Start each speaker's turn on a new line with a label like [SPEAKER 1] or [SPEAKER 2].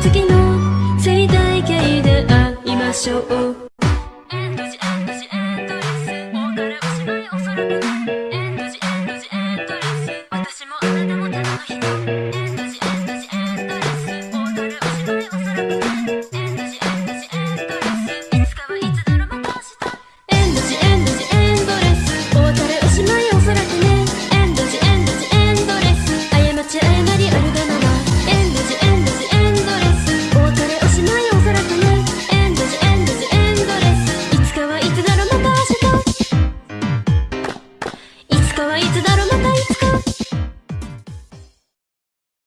[SPEAKER 1] 次の生態系で会いましょう。